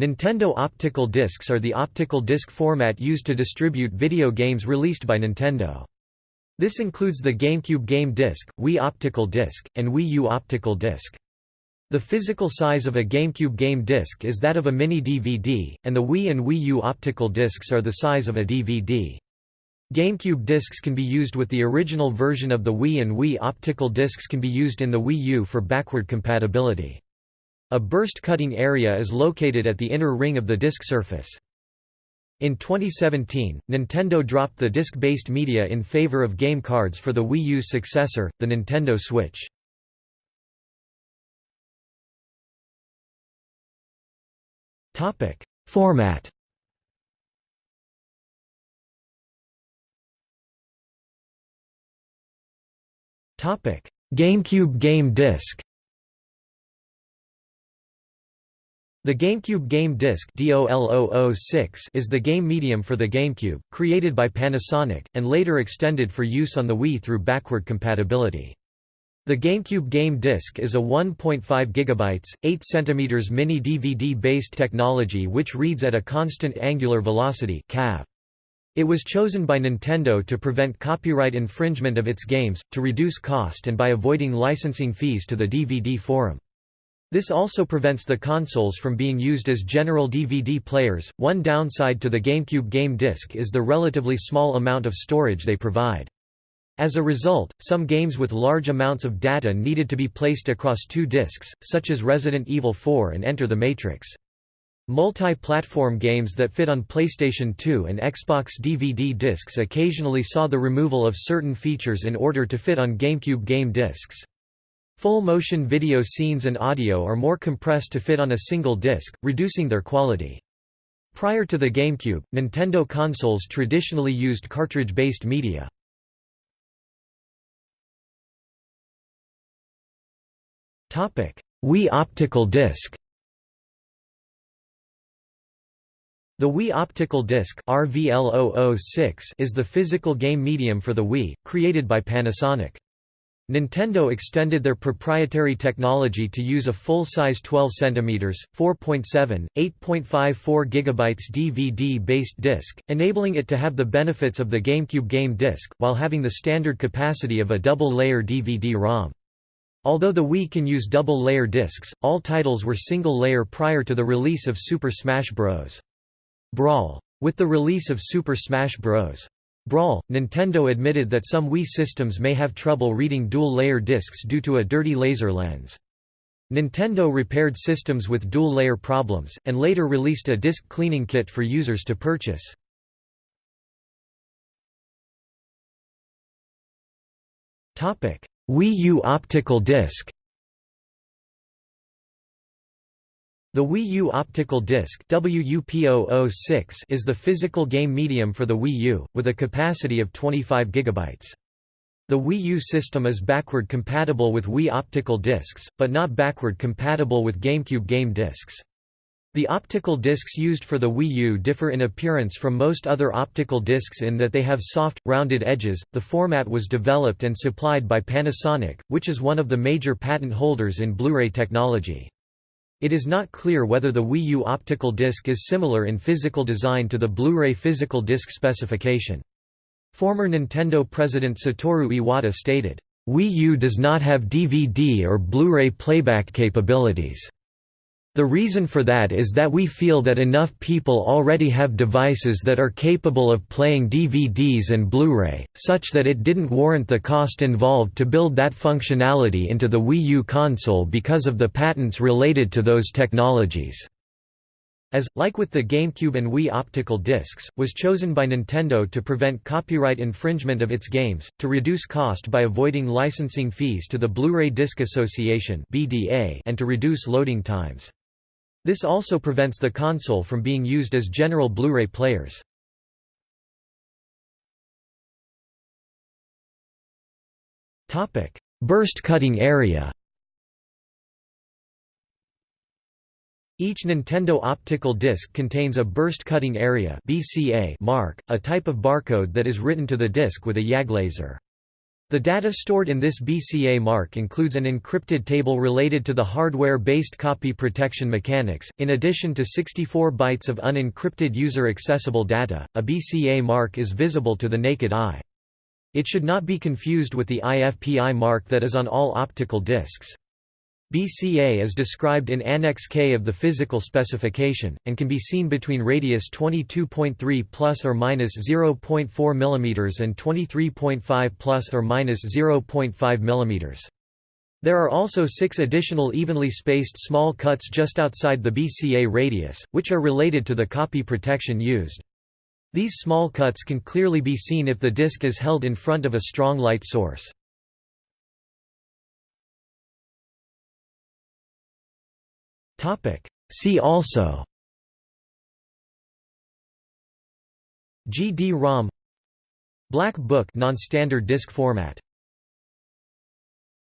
Nintendo optical discs are the optical disc format used to distribute video games released by Nintendo. This includes the GameCube Game Disc, Wii Optical Disc, and Wii U Optical Disc. The physical size of a GameCube game disc is that of a mini DVD, and the Wii and Wii U optical discs are the size of a DVD. GameCube discs can be used with the original version of the Wii and Wii optical discs can be used in the Wii U for backward compatibility. A burst cutting area is located at the inner ring of the disc surface. In 2017, Nintendo dropped the disc-based media in favor of game cards for the Wii U's successor, the Nintendo Switch. Format GameCube Game Disc The GameCube Game Disc is the game medium for the GameCube, created by Panasonic, and later extended for use on the Wii through backward compatibility. The GameCube Game Disc is a 1.5 GB, 8 cm mini DVD-based technology which reads at a constant angular velocity. It was chosen by Nintendo to prevent copyright infringement of its games, to reduce cost and by avoiding licensing fees to the DVD forum. This also prevents the consoles from being used as general DVD players. One downside to the GameCube Game Disc is the relatively small amount of storage they provide. As a result, some games with large amounts of data needed to be placed across two discs, such as Resident Evil 4 and Enter the Matrix. Multi-platform games that fit on PlayStation 2 and Xbox DVD discs occasionally saw the removal of certain features in order to fit on GameCube game discs. Full-motion video scenes and audio are more compressed to fit on a single disc, reducing their quality. Prior to the GameCube, Nintendo consoles traditionally used cartridge-based media. Wii optical disc The Wii Optical Disc is the physical game medium for the Wii, created by Panasonic. Nintendo extended their proprietary technology to use a full-size 12 cm, 4.7, 8.54 GB DVD-based disc, enabling it to have the benefits of the GameCube game disc, while having the standard capacity of a double-layer DVD-ROM. Although the Wii can use double-layer discs, all titles were single-layer prior to the release of Super Smash Bros. Brawl. With the release of Super Smash Bros. Brawl, Nintendo admitted that some Wii systems may have trouble reading dual-layer discs due to a dirty laser lens. Nintendo repaired systems with dual-layer problems, and later released a disc cleaning kit for users to purchase. Wii U optical disc The Wii U optical disc is the physical game medium for the Wii U, with a capacity of 25 GB. The Wii U system is backward compatible with Wii optical discs, but not backward compatible with GameCube game discs. The optical discs used for the Wii U differ in appearance from most other optical discs in that they have soft, rounded edges. The format was developed and supplied by Panasonic, which is one of the major patent holders in Blu-ray technology. It is not clear whether the Wii U optical disc is similar in physical design to the Blu-ray physical disc specification. Former Nintendo president Satoru Iwata stated, Wii U does not have DVD or Blu-ray playback capabilities. The reason for that is that we feel that enough people already have devices that are capable of playing DVDs and Blu-ray, such that it didn't warrant the cost involved to build that functionality into the Wii U console because of the patents related to those technologies. As, like with the GameCube and Wii optical discs, was chosen by Nintendo to prevent copyright infringement of its games, to reduce cost by avoiding licensing fees to the Blu-ray Disc Association and to reduce loading times. This also prevents the console from being used as general Blu-ray players. Burst cutting area Each Nintendo optical disc contains a burst cutting area BCA mark, a type of barcode that is written to the disc with a YAG laser. The data stored in this BCA mark includes an encrypted table related to the hardware-based copy protection mechanics. In addition to 64 bytes of unencrypted user-accessible data, a BCA mark is visible to the naked eye. It should not be confused with the IFPI mark that is on all optical discs. BCA is described in Annex K of the physical specification, and can be seen between radius 22.3 plus or minus 0.4 mm and 23.5 plus or minus 0.5 mm. There are also six additional evenly spaced small cuts just outside the BCA radius, which are related to the copy protection used. These small cuts can clearly be seen if the disc is held in front of a strong light source. Topic. See also GD-ROM Black Book non-standard disk format